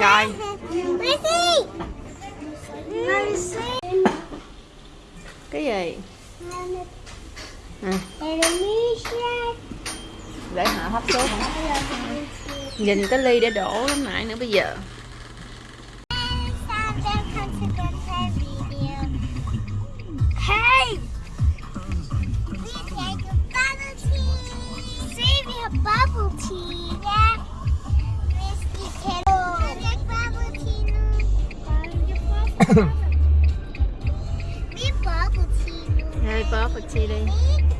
Rồi Lucy! Lucy! Cái gì à! Để họ hấp số Nhìn cái ly để đổ lúc nãy nữa bây giờ a bubble tea. Yeah. Risky kiddo. I like bubble tea. Bubble tea. Bubble tea. Bubble tea.